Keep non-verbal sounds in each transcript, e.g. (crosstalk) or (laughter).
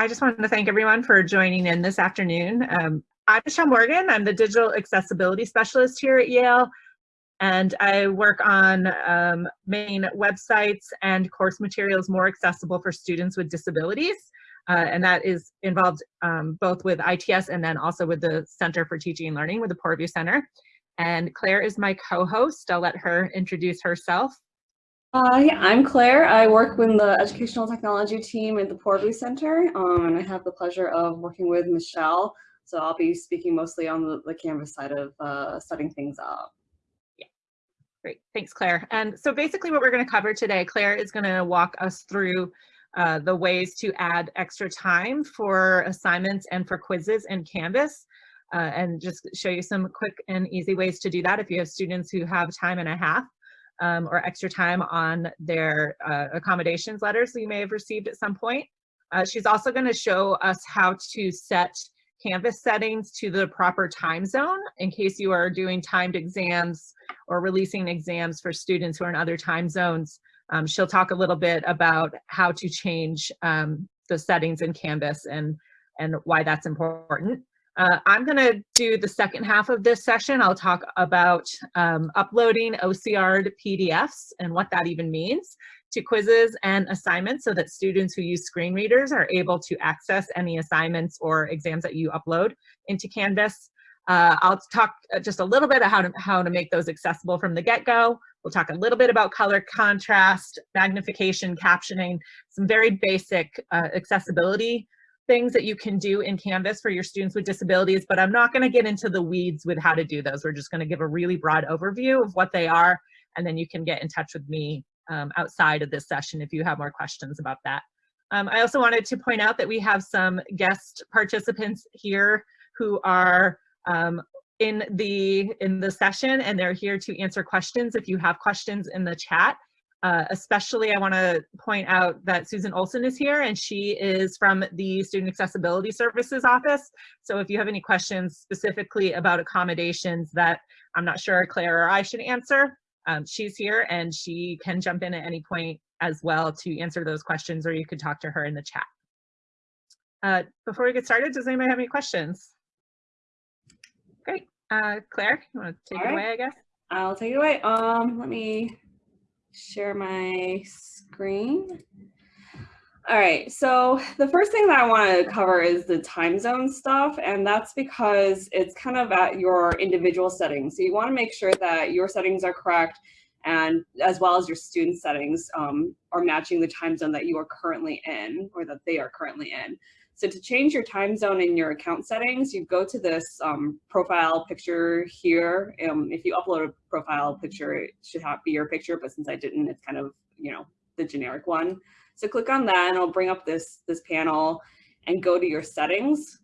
I just wanted to thank everyone for joining in this afternoon. Um, I'm Michelle Morgan. I'm the Digital Accessibility Specialist here at Yale, and I work on um, making websites and course materials more accessible for students with disabilities. Uh, and that is involved um, both with ITS and then also with the Center for Teaching and Learning with the Poorvu Center. And Claire is my co-host. I'll let her introduce herself. Yeah, I'm Claire. I work with the Educational Technology team at the Poorvu Center, um, and I have the pleasure of working with Michelle. So I'll be speaking mostly on the, the Canvas side of uh, setting things up. Yeah, great. Thanks, Claire. And so basically what we're going to cover today, Claire is going to walk us through uh, the ways to add extra time for assignments and for quizzes in Canvas. Uh, and just show you some quick and easy ways to do that if you have students who have time and a half um, or extra time on their uh, accommodations letters that you may have received at some point. Uh, she's also going to show us how to set Canvas settings to the proper time zone in case you are doing timed exams or releasing exams for students who are in other time zones. Um, she'll talk a little bit about how to change um, the settings in Canvas and, and why that's important. Uh, I'm going to do the second half of this session. I'll talk about um, uploading OCR'd PDFs and what that even means to quizzes and assignments so that students who use screen readers are able to access any assignments or exams that you upload into Canvas. Uh, I'll talk uh, just a little bit about how to, how to make those accessible from the get-go. We'll talk a little bit about color contrast, magnification, captioning, some very basic uh, accessibility things that you can do in Canvas for your students with disabilities, but I'm not gonna get into the weeds with how to do those. We're just gonna give a really broad overview of what they are, and then you can get in touch with me um, outside of this session if you have more questions about that. Um, I also wanted to point out that we have some guest participants here who are um, in the in the session and they're here to answer questions if you have questions in the chat. Uh, especially I want to point out that Susan Olson is here and she is from the Student Accessibility Services Office. So if you have any questions specifically about accommodations that I'm not sure Claire or I should answer, um, she's here and she can jump in at any point as well to answer those questions or you could talk to her in the chat. Uh, before we get started, does anybody have any questions? Great. Uh, Claire, you want to take All it right. away, I guess? I'll take it away. Um, let me share my screen. All right, so the first thing that I want to cover is the time zone stuff, and that's because it's kind of at your individual settings. So you want to make sure that your settings are correct and as well as your student settings um, are matching the time zone that you are currently in or that they are currently in. So to change your time zone in your account settings, you go to this um, profile picture here. Um, if you upload a profile picture, it should be your picture, but since I didn't, it's kind of, you know, the generic one. So click on that and it'll bring up this, this panel and go to your settings.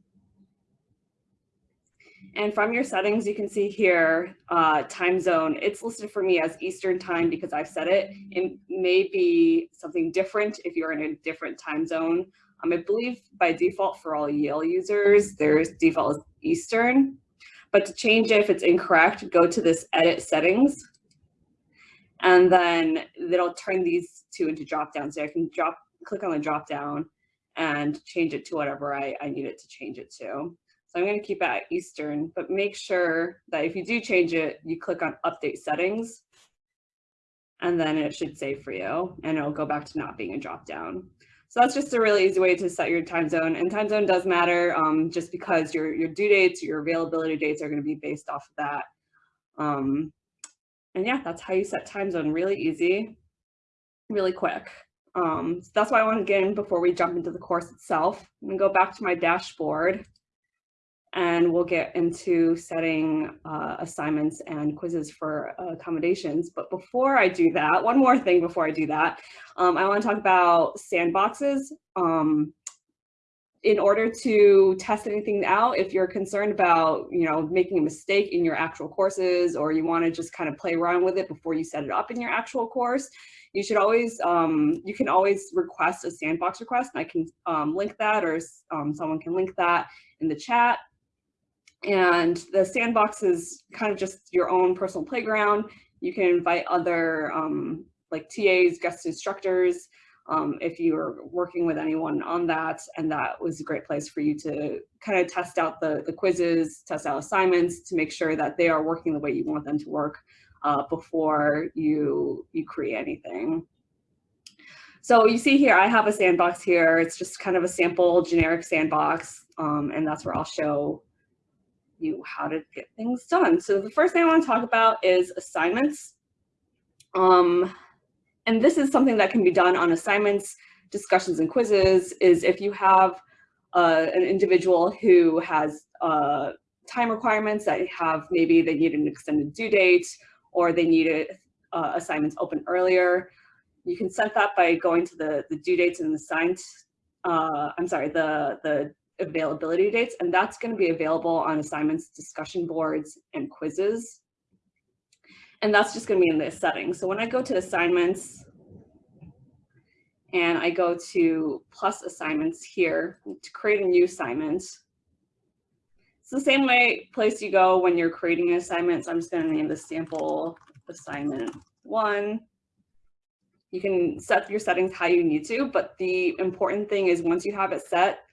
And from your settings, you can see here, uh, time zone, it's listed for me as Eastern time because I've set it. It may be something different if you're in a different time zone. Um, I believe by default for all Yale users, there's default is Eastern. But to change it, if it's incorrect, go to this edit settings. And then it'll turn these two into drop down. So I can drop, click on the drop down and change it to whatever I, I need it to change it to. So I'm going to keep it at Eastern, but make sure that if you do change it, you click on update settings and then it should save for you and it'll go back to not being a drop down. So that's just a really easy way to set your time zone. And time zone does matter um, just because your, your due dates, your availability dates are going to be based off of that. Um, and yeah, that's how you set time zone. Really easy, really quick. Um, so that's why I want to get in before we jump into the course itself. I'm going to go back to my dashboard and we'll get into setting uh, assignments and quizzes for accommodations. But before I do that, one more thing before I do that, um, I want to talk about sandboxes. Um, in order to test anything out, if you're concerned about, you know, making a mistake in your actual courses, or you want to just kind of play around with it before you set it up in your actual course, you should always, um, you can always request a sandbox request, and I can um, link that, or um, someone can link that in the chat. And the sandbox is kind of just your own personal playground. You can invite other um, like TAs, guest instructors, um, if you're working with anyone on that. And that was a great place for you to kind of test out the, the quizzes, test out assignments to make sure that they are working the way you want them to work uh, before you, you create anything. So you see here, I have a sandbox here. It's just kind of a sample generic sandbox. Um, and that's where I'll show you how to get things done. So the first thing I want to talk about is assignments. Um, and this is something that can be done on assignments, discussions and quizzes, is if you have uh, an individual who has uh, time requirements that have maybe they need an extended due date or they need uh, assignments open earlier, you can set that by going to the, the due dates and the assigned, uh, I'm sorry, the, the availability dates, and that's going to be available on assignments, discussion boards, and quizzes. And that's just going to be in this setting. So when I go to assignments and I go to plus assignments here to create a new assignment, it's the same way place you go when you're creating an assignment. So I'm just going to name the sample assignment one. You can set your settings how you need to, but the important thing is once you have it set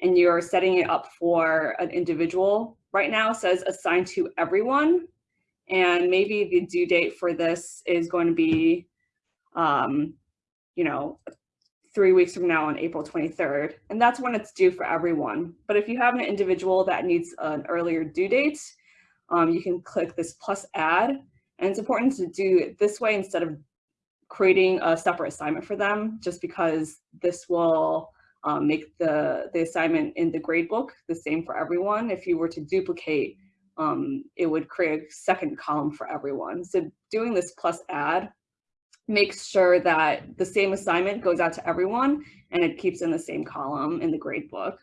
and you're setting it up for an individual, right now says assigned to everyone. And maybe the due date for this is going to be, um, you know, three weeks from now on April 23rd. And that's when it's due for everyone. But if you have an individual that needs an earlier due date, um, you can click this plus add. And it's important to do it this way instead of creating a separate assignment for them, just because this will um, make the, the assignment in the gradebook the same for everyone. If you were to duplicate um, it would create a second column for everyone. So doing this plus add makes sure that the same assignment goes out to everyone and it keeps in the same column in the gradebook.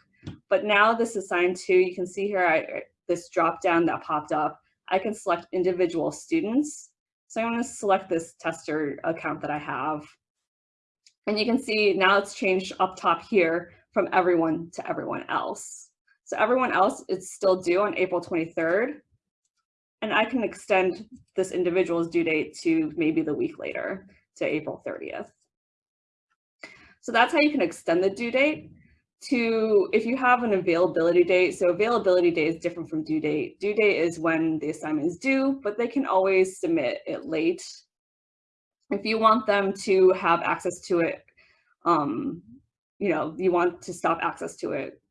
But now this assigned to, you can see here, I, this drop down that popped up, I can select individual students. So I'm gonna select this tester account that I have. And you can see now it's changed up top here from everyone to everyone else. So everyone else is still due on April 23rd. And I can extend this individual's due date to maybe the week later to April 30th. So that's how you can extend the due date to if you have an availability date. So availability date is different from due date. Due date is when the assignment is due, but they can always submit it late. If you want them to have access to it, um, you know, you want to stop access to it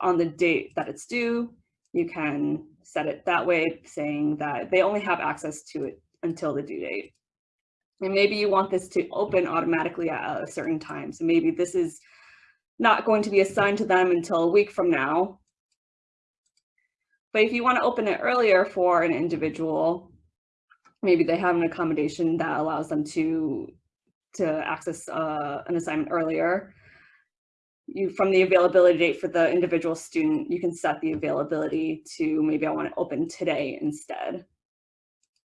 on the date that it's due, you can set it that way, saying that they only have access to it until the due date. And maybe you want this to open automatically at a certain time. So maybe this is not going to be assigned to them until a week from now. But if you want to open it earlier for an individual, maybe they have an accommodation that allows them to, to access uh, an assignment earlier, you from the availability date for the individual student, you can set the availability to maybe I want to open today instead.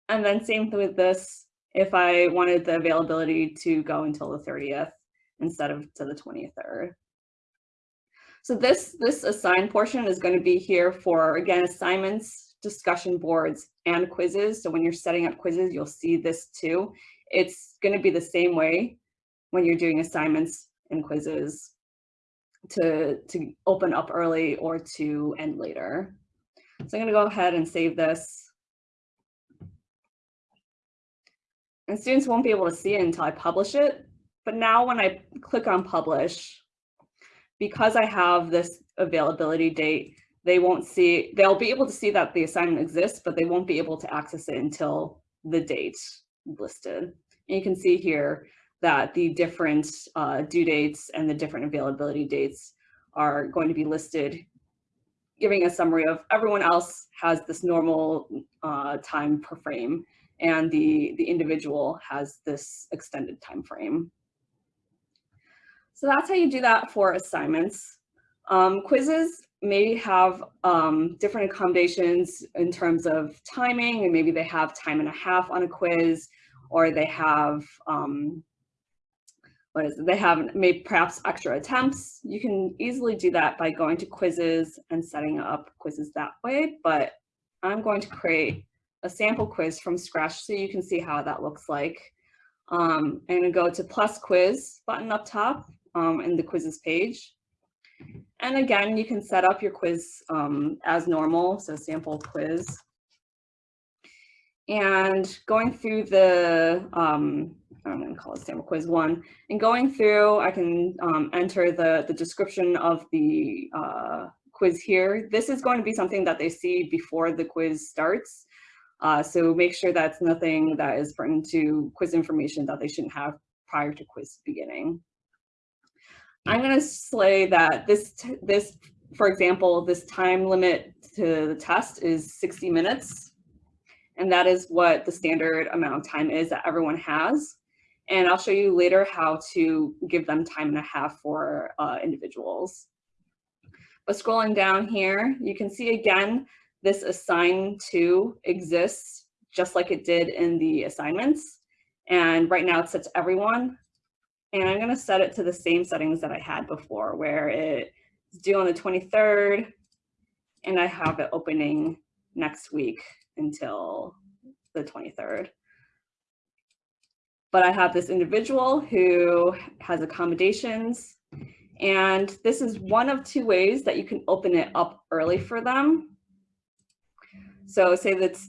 And then same with this, if I wanted the availability to go until the 30th instead of to the 23rd. So this, this assigned portion is going to be here for, again, assignments, discussion boards, and quizzes. So when you're setting up quizzes, you'll see this too. It's going to be the same way when you're doing assignments and quizzes to, to open up early or to end later. So I'm going to go ahead and save this. And students won't be able to see it until I publish it. But now when I click on publish, because I have this availability date, they won't see, they'll be able to see that the assignment exists, but they won't be able to access it until the date listed. And you can see here, that the different uh, due dates and the different availability dates are going to be listed, giving a summary of everyone else has this normal uh, time per frame and the, the individual has this extended time frame. So that's how you do that for assignments. Um, quizzes may have um, different accommodations in terms of timing, and maybe they have time and a half on a quiz, or they have um, what is it? They have made perhaps extra attempts. You can easily do that by going to quizzes and setting up quizzes that way. But I'm going to create a sample quiz from scratch so you can see how that looks like. Um, I'm gonna go to plus quiz button up top um, in the quizzes page. And again, you can set up your quiz um, as normal, so sample quiz. And going through the, um, I'm going to call it sample quiz one, and going through, I can um, enter the, the description of the uh, quiz here. This is going to be something that they see before the quiz starts. Uh, so make sure that's nothing that is pertinent to quiz information that they shouldn't have prior to quiz beginning. I'm going to say that this, this, for example, this time limit to the test is 60 minutes. And that is what the standard amount of time is that everyone has. And I'll show you later how to give them time and a half for uh, individuals. But scrolling down here, you can see again, this assign to exists just like it did in the assignments. And right now it's set to everyone. And I'm gonna set it to the same settings that I had before where it's due on the 23rd and I have it opening next week until the 23rd. But I have this individual who has accommodations and this is one of two ways that you can open it up early for them. So say that's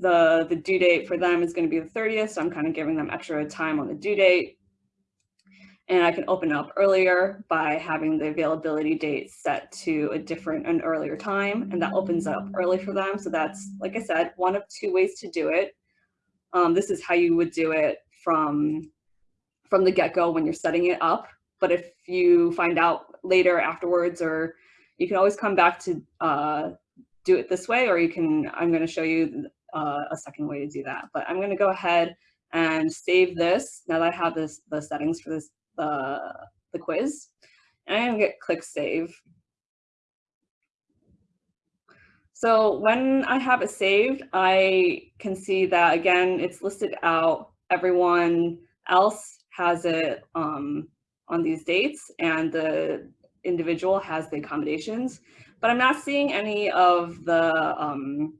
the, the due date for them is going to be the 30th. So I'm kind of giving them extra time on the due date. And I can open up earlier by having the availability date set to a different, an earlier time, and that opens up early for them. So that's, like I said, one of two ways to do it. Um, this is how you would do it from, from the get-go when you're setting it up. But if you find out later afterwards, or you can always come back to uh, do it this way, or you can, I'm gonna show you uh, a second way to do that. But I'm gonna go ahead and save this now that I have this the settings for this the, the quiz. And I'm gonna get click save. So when I have it saved, I can see that again, it's listed out. Everyone else has it um, on these dates and the individual has the accommodations, but I'm not seeing any of the um,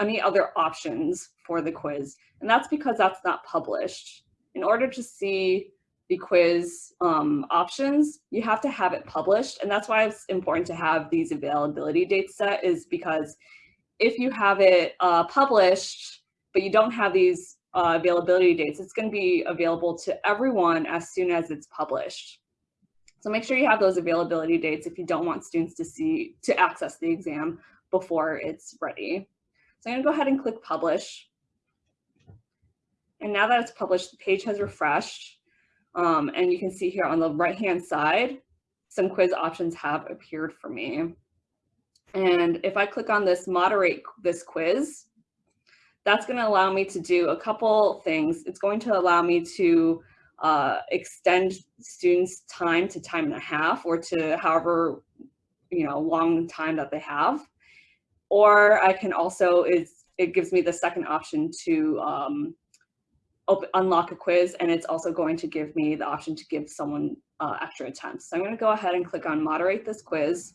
any other options for the quiz. And that's because that's not published. In order to see the quiz um, options, you have to have it published. And that's why it's important to have these availability dates set is because if you have it uh, published, but you don't have these uh, availability dates, it's gonna be available to everyone as soon as it's published. So make sure you have those availability dates if you don't want students to see, to access the exam before it's ready. So I'm gonna go ahead and click publish. And now that it's published, the page has refreshed. Um, and you can see here on the right-hand side, some quiz options have appeared for me. And if I click on this moderate this quiz, that's going to allow me to do a couple things. It's going to allow me to uh, extend students time to time and a half or to however you know long time that they have. Or I can also, is it gives me the second option to um, open, unlock a quiz and it's also going to give me the option to give someone uh, extra attempts. So I'm going to go ahead and click on moderate this quiz.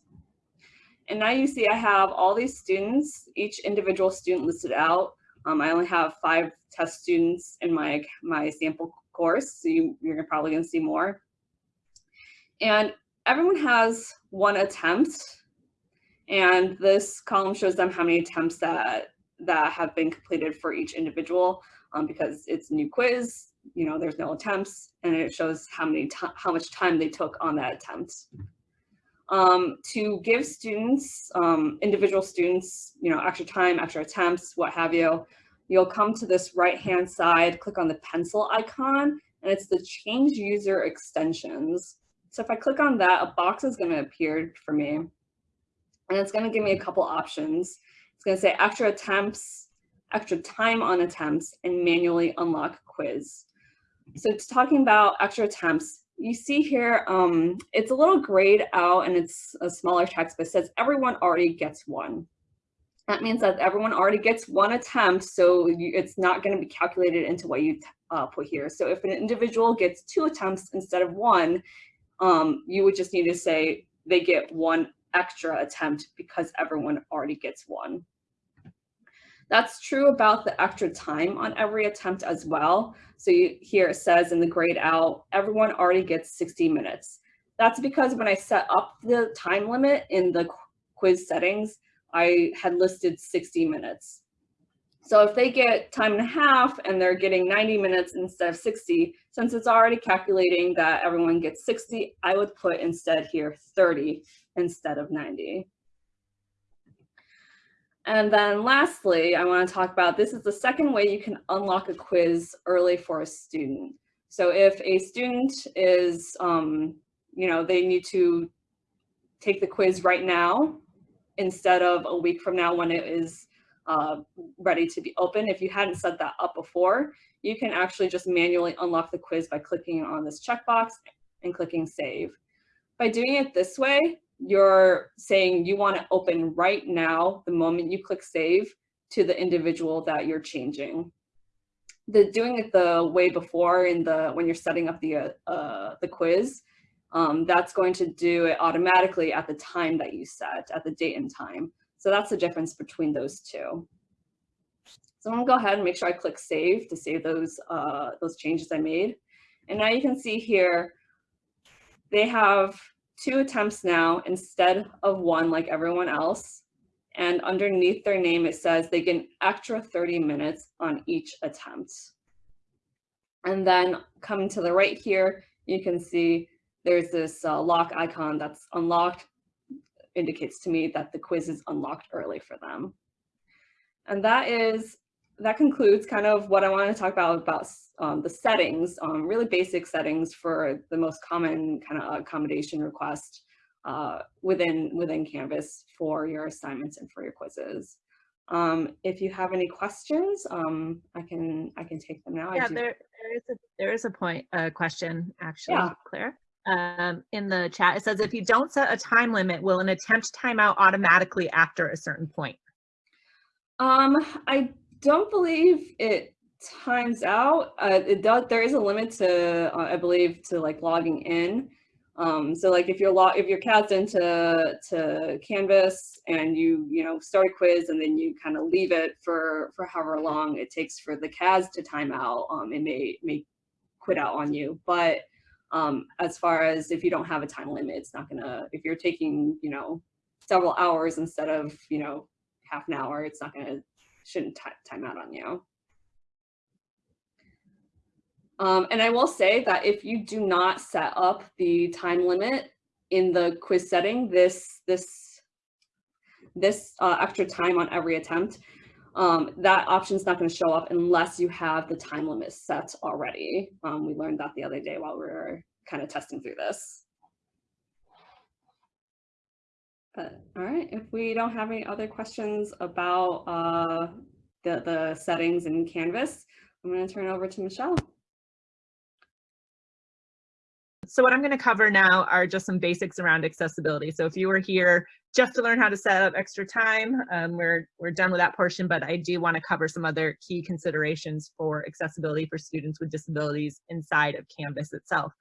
And now you see I have all these students, each individual student listed out. Um, I only have five test students in my, my sample course, so you, you're probably going to see more. And everyone has one attempt, and this column shows them how many attempts that, that have been completed for each individual um, because it's a new quiz, you know, there's no attempts and it shows how many how much time they took on that attempt. Um, to give students, um, individual students, you know, extra time, extra attempts, what have you, you'll come to this right-hand side, click on the pencil icon, and it's the change user extensions. So if I click on that, a box is gonna appear for me, and it's gonna give me a couple options. It's gonna say extra attempts, extra time on attempts, and manually unlock quiz. So talking about extra attempts. You see here, um, it's a little grayed out and it's a smaller text, but says everyone already gets one. That means that everyone already gets one attempt, so you, it's not going to be calculated into what you uh, put here. So if an individual gets two attempts instead of one, um, you would just need to say they get one extra attempt because everyone already gets one. That's true about the extra time on every attempt as well. So you, here it says in the grade out, everyone already gets 60 minutes. That's because when I set up the time limit in the quiz settings, I had listed 60 minutes. So if they get time and a half and they're getting 90 minutes instead of 60, since it's already calculating that everyone gets 60, I would put instead here 30 instead of 90. And then lastly, I want to talk about this is the second way you can unlock a quiz early for a student. So if a student is, um, you know, they need to take the quiz right now instead of a week from now when it is uh, ready to be open. If you hadn't set that up before, you can actually just manually unlock the quiz by clicking on this checkbox and clicking save. By doing it this way, you're saying you want to open right now, the moment you click save, to the individual that you're changing. The doing it the way before in the when you're setting up the uh, uh, the quiz, um, that's going to do it automatically at the time that you set, at the date and time. So that's the difference between those two. So I'm gonna go ahead and make sure I click save to save those, uh, those changes I made. And now you can see here, they have two attempts now instead of one like everyone else. And underneath their name, it says they get an extra 30 minutes on each attempt. And then coming to the right here, you can see there's this uh, lock icon that's unlocked, indicates to me that the quiz is unlocked early for them. And that is, that concludes kind of what I want to talk about about um, the settings, um, really basic settings for the most common kind of accommodation request uh, within, within Canvas for your assignments and for your quizzes. Um, if you have any questions, um, I can I can take them now. Yeah, there, there is a there is a point a question actually, yeah. Claire um, in the chat. It says, if you don't set a time limit, will an attempt timeout automatically after a certain point? Um, I don't believe it times out. Uh, it does, there is a limit to, uh, I believe, to like logging in. Um, so like if you're if you're into to Canvas and you you know start a quiz and then you kind of leave it for for however long it takes for the CAS to time out, um, it may may quit out on you. But um, as far as if you don't have a time limit, it's not gonna, if you're taking, you know, several hours instead of, you know, half an hour, it's not gonna, shouldn't time out on you. Um, and I will say that if you do not set up the time limit in the quiz setting, this, this, this uh, extra time on every attempt, um, that option is not going to show up unless you have the time limit set already. Um, we learned that the other day while we were kind of testing through this. But all right, if we don't have any other questions about uh, the, the settings in Canvas, I'm going to turn it over to Michelle. So what I'm going to cover now are just some basics around accessibility. So if you were here just to learn how to set up extra time, um, we're, we're done with that portion, but I do want to cover some other key considerations for accessibility for students with disabilities inside of Canvas itself.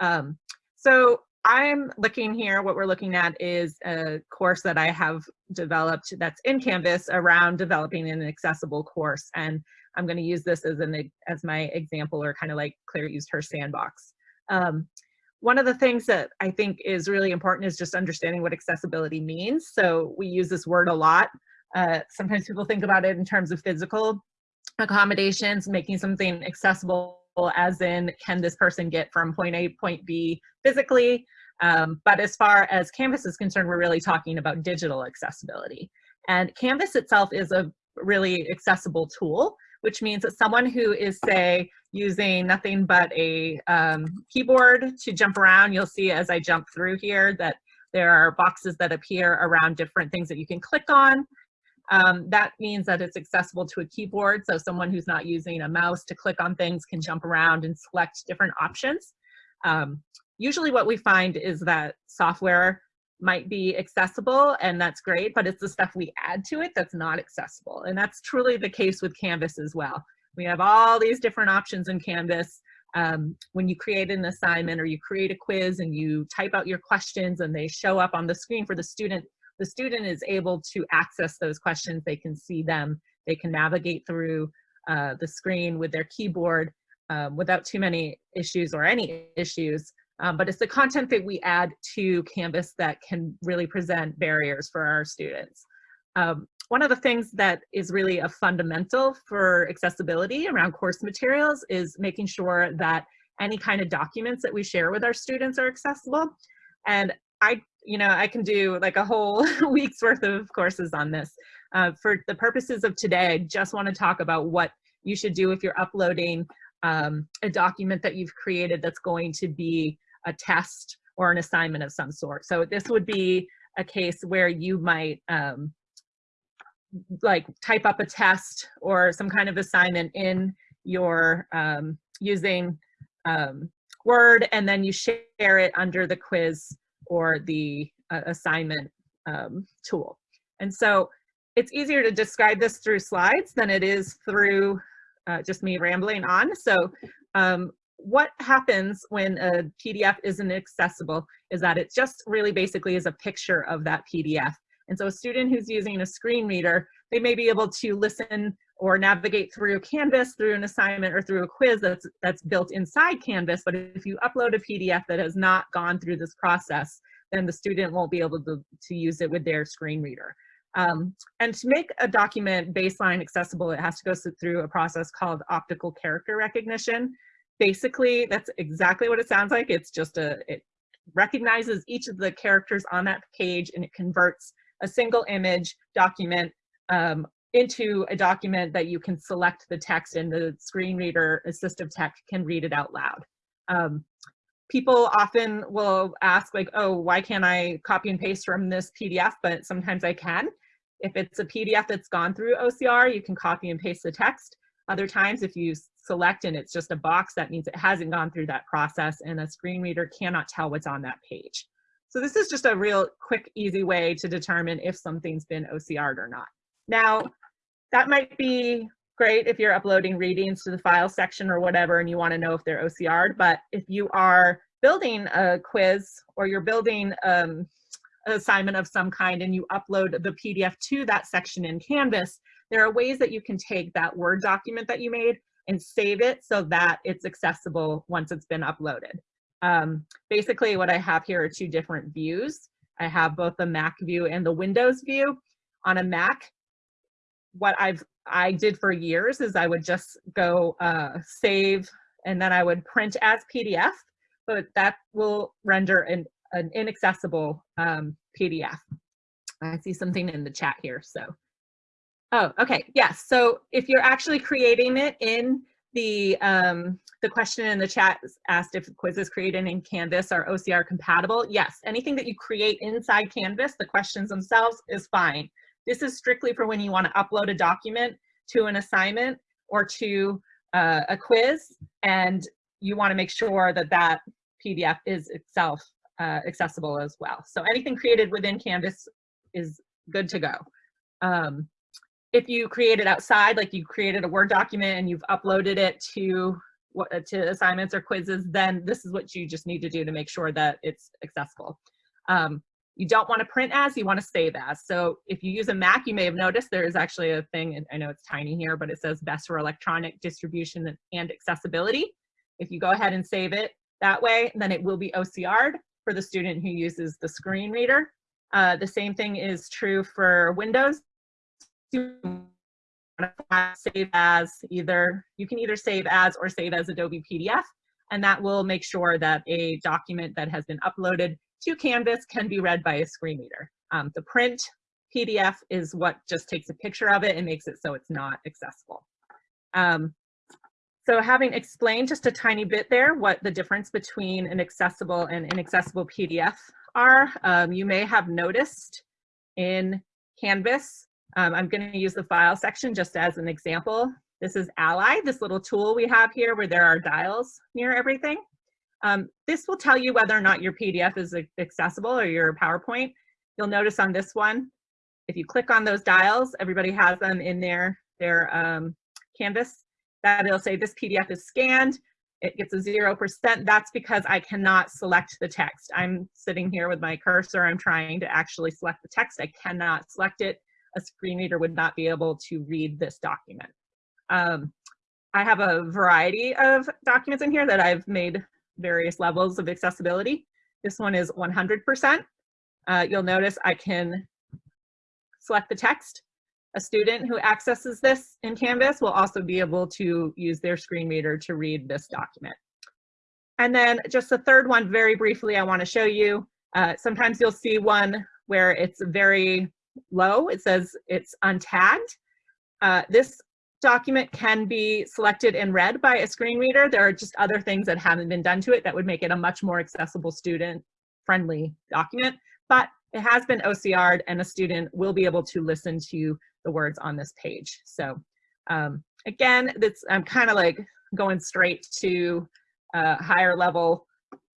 Um, so I'm looking here, what we're looking at is a course that I have developed that's in Canvas around developing an accessible course. And I'm going to use this as an as my example or kind of like Claire used her sandbox. Um, one of the things that I think is really important is just understanding what accessibility means. So we use this word a lot. Uh, sometimes people think about it in terms of physical accommodations, making something accessible as in can this person get from point A to point B physically. Um, but as far as Canvas is concerned, we're really talking about digital accessibility. And Canvas itself is a really accessible tool, which means that someone who is, say, using nothing but a um, keyboard to jump around. You'll see as I jump through here that there are boxes that appear around different things that you can click on. Um, that means that it's accessible to a keyboard. So someone who's not using a mouse to click on things can jump around and select different options. Um, usually what we find is that software might be accessible and that's great, but it's the stuff we add to it that's not accessible. And that's truly the case with Canvas as well. We have all these different options in Canvas. Um, when you create an assignment or you create a quiz and you type out your questions and they show up on the screen for the student, the student is able to access those questions. They can see them They can navigate through uh, the screen with their keyboard um, without too many issues or any issues. Um, but it's the content that we add to Canvas that can really present barriers for our students. Um, one of the things that is really a fundamental for accessibility around course materials is making sure that any kind of documents that we share with our students are accessible. And I, you know, I can do like a whole (laughs) week's worth of courses on this. Uh, for the purposes of today, I just want to talk about what you should do if you're uploading um, a document that you've created that's going to be a test or an assignment of some sort. So this would be a case where you might um, like type up a test or some kind of assignment in your um, using um, Word and then you share it under the quiz or the uh, assignment um, tool. And so it's easier to describe this through slides than it is through uh, just me rambling on. So um, what happens when a PDF isn't accessible is that it just really basically is a picture of that PDF. And so a student who's using a screen reader, they may be able to listen or navigate through Canvas, through an assignment, or through a quiz that's, that's built inside Canvas. But if you upload a PDF that has not gone through this process, then the student won't be able to, to use it with their screen reader. Um, and to make a document baseline accessible, it has to go through a process called optical character recognition. Basically, that's exactly what it sounds like. It's just a, it recognizes each of the characters on that page and it converts a single image document um, into a document that you can select the text and the screen reader assistive tech can read it out loud. Um, people often will ask like, oh, why can't I copy and paste from this PDF? But sometimes I can. If it's a PDF that's gone through OCR, you can copy and paste the text. Other times, if you select and it's just a box, that means it hasn't gone through that process and a screen reader cannot tell what's on that page. So this is just a real quick, easy way to determine if something's been OCR'd or not. Now, that might be great if you're uploading readings to the file section or whatever and you want to know if they're OCR'd, but if you are building a quiz or you're building um, assignment of some kind and you upload the PDF to that section in Canvas, there are ways that you can take that Word document that you made and save it so that it's accessible once it's been uploaded. Um, basically what I have here are two different views. I have both the Mac view and the Windows view. On a Mac, what I've I did for years is I would just go uh, save and then I would print as PDF, but that will render an an inaccessible um, PDF. I see something in the chat here, so. Oh, okay, yes. So if you're actually creating it in the, um, the question in the chat asked if quizzes created in Canvas are OCR compatible. Yes, anything that you create inside Canvas, the questions themselves is fine. This is strictly for when you want to upload a document to an assignment or to uh, a quiz, and you want to make sure that that PDF is itself uh, accessible as well. So anything created within Canvas is good to go. Um, if you create it outside, like you created a Word document and you've uploaded it to to assignments or quizzes, then this is what you just need to do to make sure that it's accessible. Um, you don't want to print as, you want to save as. So if you use a Mac, you may have noticed there is actually a thing, and I know it's tiny here, but it says best for electronic distribution and accessibility. If you go ahead and save it that way, then it will be OCR'd for the student who uses the screen reader. Uh, the same thing is true for Windows. Save as either, you can either save as or save as Adobe PDF, and that will make sure that a document that has been uploaded to Canvas can be read by a screen reader. Um, the print PDF is what just takes a picture of it and makes it so it's not accessible. Um, so having explained just a tiny bit there what the difference between an accessible and inaccessible PDF are, um, you may have noticed in Canvas, um, I'm going to use the file section just as an example. This is Ally, this little tool we have here where there are dials near everything. Um, this will tell you whether or not your PDF is accessible or your PowerPoint. You'll notice on this one, if you click on those dials, everybody has them in their, their um, Canvas that it'll say this PDF is scanned, it gets a 0%. That's because I cannot select the text. I'm sitting here with my cursor, I'm trying to actually select the text. I cannot select it. a screen reader would not be able to read this document. Um, I have a variety of documents in here that I've made various levels of accessibility. This one is 100%. Uh, you'll notice I can select the text. A student who accesses this in Canvas will also be able to use their screen reader to read this document. And then just the third one, very briefly, I want to show you. Uh, sometimes you'll see one where it's very low. It says it's untagged. Uh, this document can be selected and read by a screen reader. There are just other things that haven't been done to it that would make it a much more accessible student-friendly document, but it has been OCR'd and a student will be able to listen to the words on this page. So um, again, that's, I'm kind of like going straight to uh, higher level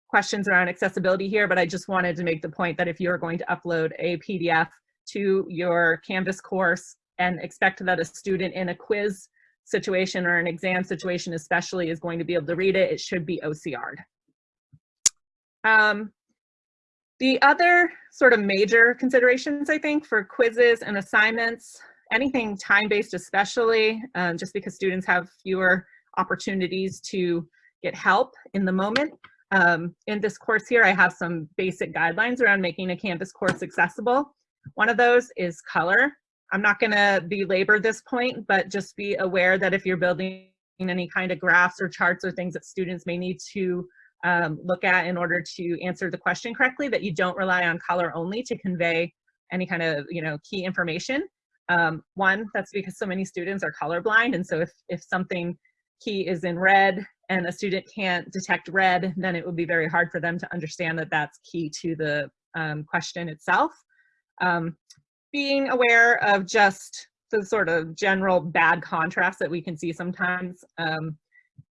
questions around accessibility here, but I just wanted to make the point that if you're going to upload a PDF to your Canvas course and expect that a student in a quiz situation or an exam situation especially is going to be able to read it, it should be OCR'd. Um, the other sort of major considerations, I think, for quizzes and assignments, anything time-based especially, um, just because students have fewer opportunities to get help in the moment. Um, in this course here, I have some basic guidelines around making a Canvas course accessible. One of those is color. I'm not gonna belabor this point, but just be aware that if you're building any kind of graphs or charts or things that students may need to um, look at in order to answer the question correctly, that you don't rely on color only to convey any kind of you know key information. Um, one, that's because so many students are colorblind, and so if, if something key is in red and a student can't detect red, then it would be very hard for them to understand that that's key to the um, question itself. Um, being aware of just the sort of general bad contrast that we can see sometimes. Um,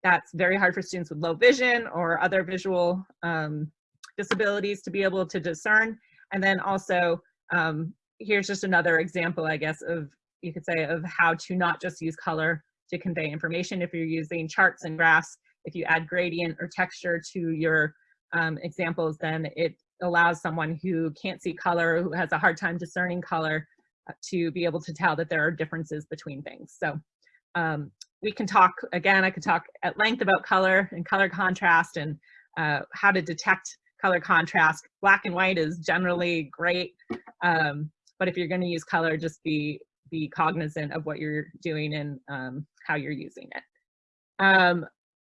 that's very hard for students with low vision or other visual um, disabilities to be able to discern. And then also, um, here's just another example, I guess, of, you could say, of how to not just use color to convey information. If you're using charts and graphs, if you add gradient or texture to your um, examples, then it allows someone who can't see color, who has a hard time discerning color, uh, to be able to tell that there are differences between things. So um, we can talk, again, I could talk at length about color and color contrast and uh, how to detect color contrast. Black and white is generally great, um, but if you're gonna use color, just be, be cognizant of what you're doing and um, how you're using it.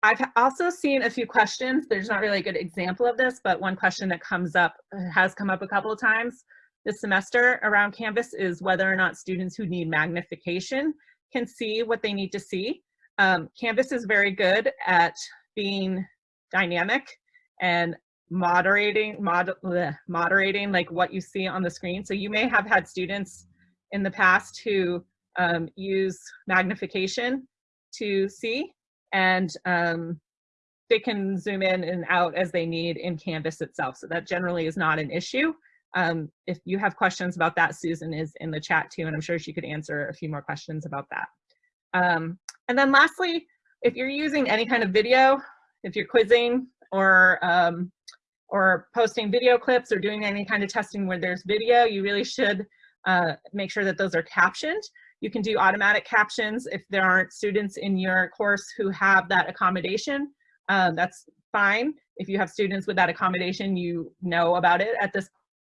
I've also seen a few questions. There's not really a good example of this, but one question that comes up, has come up a couple of times this semester around Canvas is whether or not students who need magnification can see what they need to see. Um, Canvas is very good at being dynamic and moderating, mod, bleh, moderating like what you see on the screen. So you may have had students in the past who um, use magnification to see and um, they can zoom in and out as they need in Canvas itself. So that generally is not an issue. Um, if you have questions about that, Susan is in the chat too, and I'm sure she could answer a few more questions about that. Um, and then lastly, if you're using any kind of video, if you're quizzing or um, or posting video clips or doing any kind of testing where there's video, you really should uh, make sure that those are captioned. You can do automatic captions if there aren't students in your course who have that accommodation. Uh, that's fine. If you have students with that accommodation, you know about it at this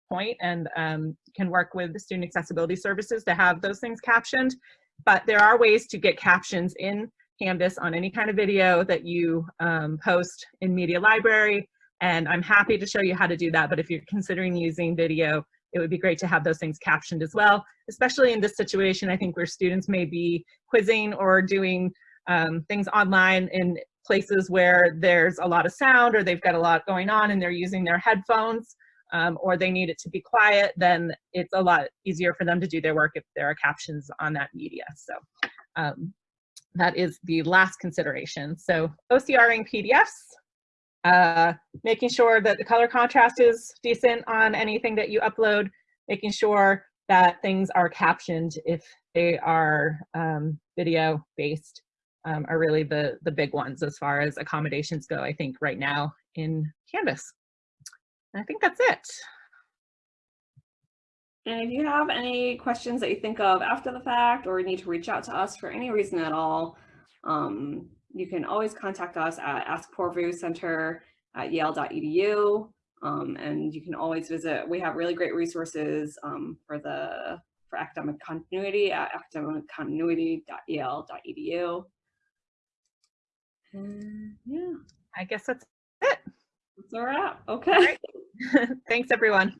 point and um, can work with the student accessibility services to have those things captioned. But there are ways to get captions in Canvas on any kind of video that you um, post in Media Library. And I'm happy to show you how to do that. But if you're considering using video, it would be great to have those things captioned as well, especially in this situation, I think where students may be quizzing or doing um, things online in places where there's a lot of sound or they've got a lot going on and they're using their headphones um, or they need it to be quiet, then it's a lot easier for them to do their work if there are captions on that media. So um, that is the last consideration. So OCRing PDFs, uh, making sure that the color contrast is decent on anything that you upload, making sure that things are captioned if they are um, video based um, are really the, the big ones as far as accommodations go, I think right now in Canvas. I think that's it. And if you have any questions that you think of after the fact or need to reach out to us for any reason at all, um, you can always contact us at Ask Poorvu Center at yale.edu. Um, and you can always visit, we have really great resources um, for the for academic continuity at academiccontinuity.yale.edu. And yeah, I guess that's it. that's a wrap. Okay. (laughs) thanks everyone.